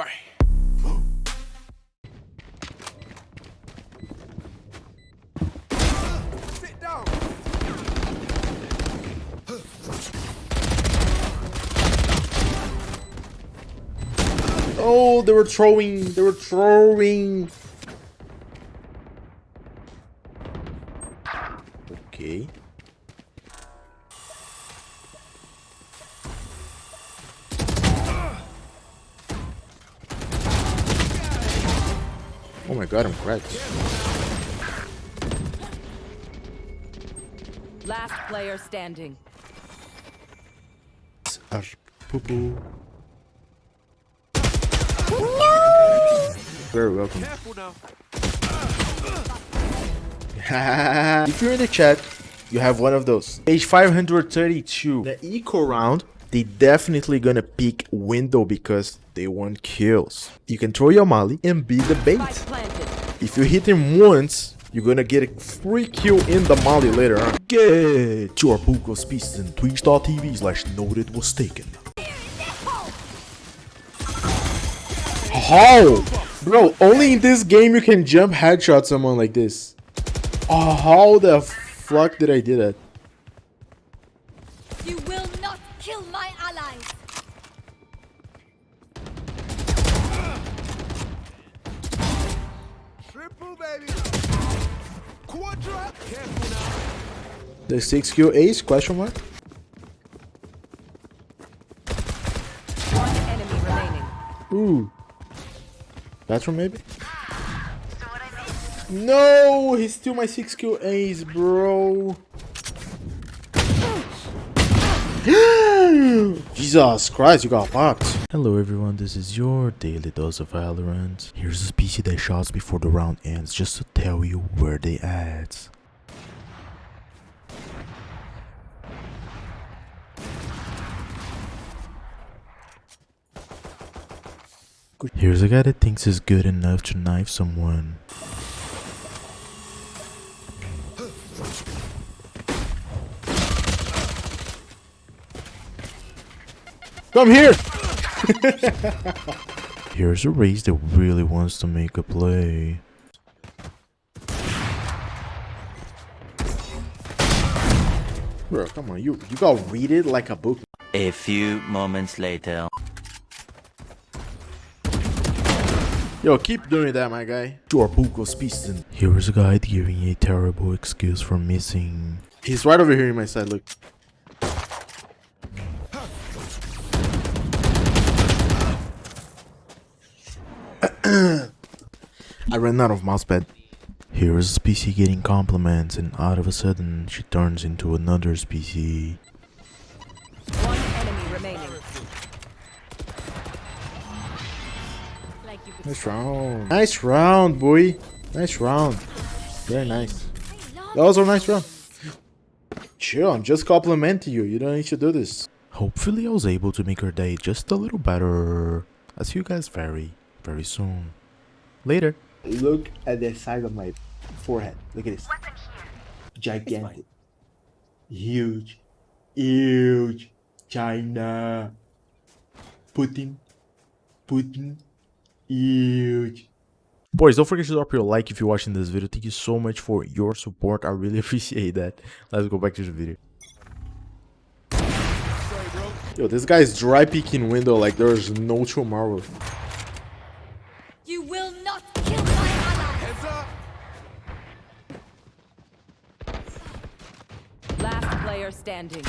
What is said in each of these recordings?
Bang. Sit down. Oh, they were throwing. They were throwing. Okay. Oh him god, cracked. Last player standing. Ar- poo-poo. Very welcome. If you're in the chat, you have one of those. Page 532. The eco round, they definitely gonna pick window because they want kills. You can throw your molly and be the bait. If you hit him once, you're gonna get a free kill in the molly later on. Get your Puko species in twitch.tv slash noted was taken. How? Bro, only in this game you can jump headshot someone like this. Oh, how the fuck did I do that? The 6 kill ace? Question mark? One enemy remaining. Ooh. Bathroom maybe? No, he's still my 6 kill ace, bro. Jesus Christ, you got popped. Hello everyone, this is your daily dose of Valorant. Here's a PC that shots before the round ends just to tell you where they at. Here's a guy that thinks he's good enough to knife someone. Come here! Here's a Raze that really wants to make a play. Bro, come on, you you gotta read it like a book. A few moments later. Yo, keep doing that, my guy. Your Puko species. Here is a guy giving a terrible excuse for missing. He's right over here in my side, look. I ran out of mousepad. Here is a species getting compliments, and out of a sudden, she turns into another species. One enemy remaining. Like you could Nice round. Nice round, boy. Nice round. Very nice. That was a nice round. Chill, I'm just complimenting you. You don't need to do this. Hopefully, I was able to make her day just a little better. I'll see you guys very, very soon. Later. Look at the side of my forehead. Look at this. Gigantic. Huge. Huge. China. Putin. Putin. Huge. Boys, don't forget to drop your like if you're watching this video. Thank you so much for your support. I really appreciate that. Let's go back to the video. Yo, this guy's dry peeking window like there's no tomorrow. You will not kill my ally! Heads up. Last player standing.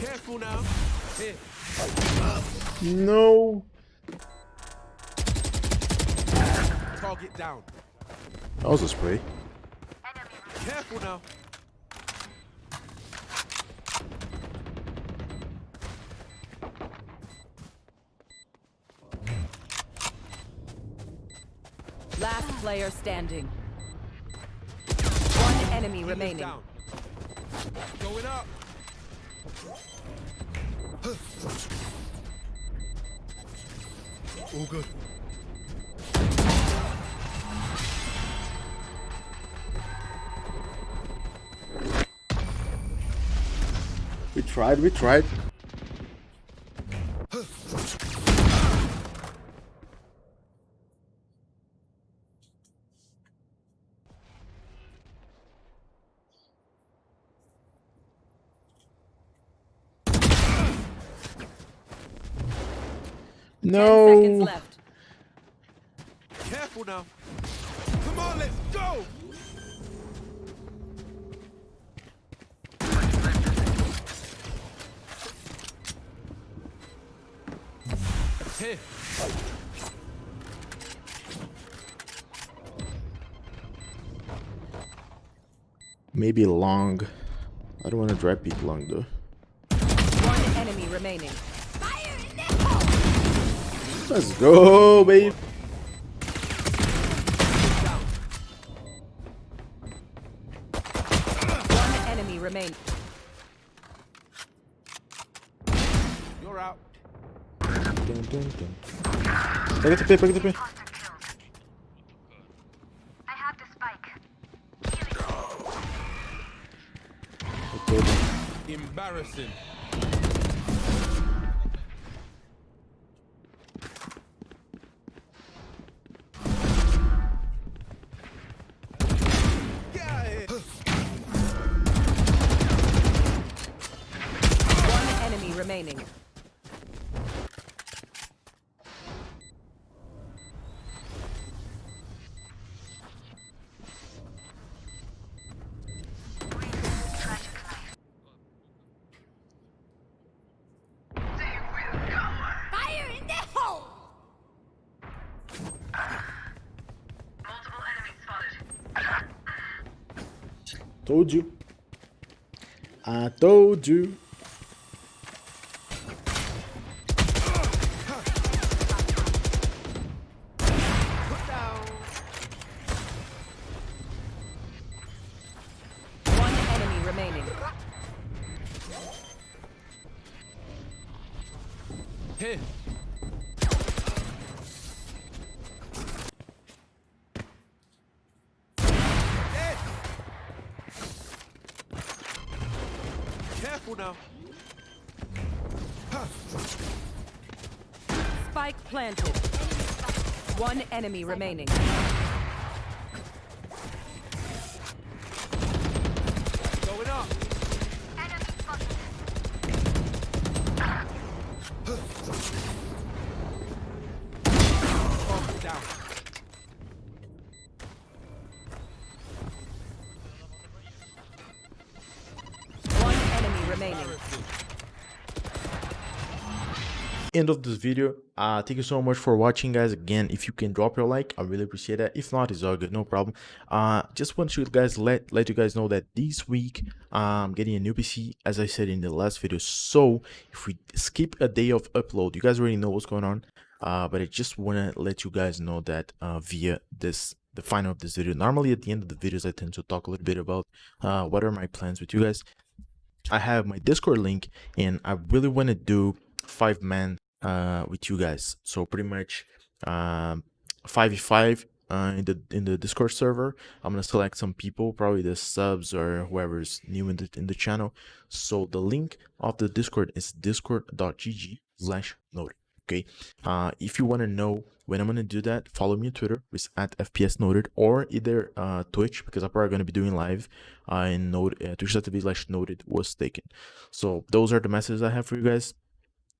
Careful now. Here. No. Target down. That was a spray. Careful now. player standing. One enemy remaining. Going up. All good. We tried, we tried. Ten seconds No. left. Careful now. Come on, let's go. Here. Maybe long. I don't want to drive people long though. One enemy remaining. Fire in the hole! Let's go, baby. One enemy remaining. You're out. Dun, dun, dun. Pega TP, pega TP. I have the spike. Embarrassing. Told you. I told you. Put down. One enemy remaining. Here. Dead. Careful now. Spike planted. One enemy remaining. End of this video. Uh thank you so much for watching guys. Again if you can drop your like i really appreciate that. If not it's all good. No problem. Uh just want to guys let let you guys know that this week i'm getting a new pc as i said in the last video. So if we skip a day of upload you guys already know what's going on. Uh but i just want to let you guys know that uh via this the final of this video. Normally at the end of the videos i tend to talk a little bit about uh what are my plans with you guys. I have my Discord link and I really want to do five men uh with you guys. So pretty much um 5v5 uh in the in the Discord server. I'm to select some people, probably the subs or whoever's new in the in the channel. So the link of the Discord is discord.gg slash noted. Okay. Uh if you want to know when I'm gonna do that, follow me on Twitter, it's at FPS noted, or either uh Twitch, because I'm probably gonna be doing live uh in node uh, twitch.tv slash noted was taken. So those are the messages I have for you guys.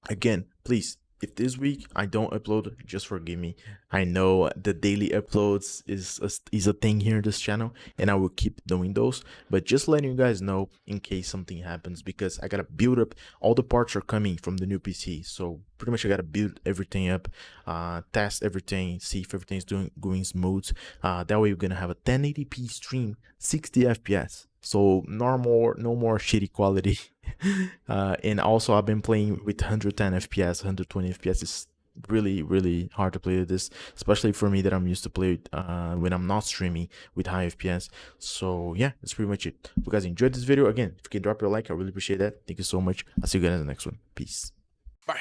Again, please if this week I don't upload, just forgive me. I know the daily uploads is a, is a thing here in this channel, and I will keep doing those. But just letting you guys know in case something happens, because I gotta build up. All the parts are coming from the new PC, so pretty much I gotta build everything up, uh, test everything, see if everything's doing going smooth. Uh, that way we're gonna have a 1080p stream, 60 FPS. So normal, no more shitty quality. uh, and also I've been playing with 110 FPS, 120 FPS is really really hard to play this especially for me that i'm used to play uh when i'm not streaming with high fps so yeah that's pretty much it. If you guys enjoyed this video. Again if you can drop your like i really appreciate that. Thank you so much. I'll see you guys in the next one. Peace. Bye.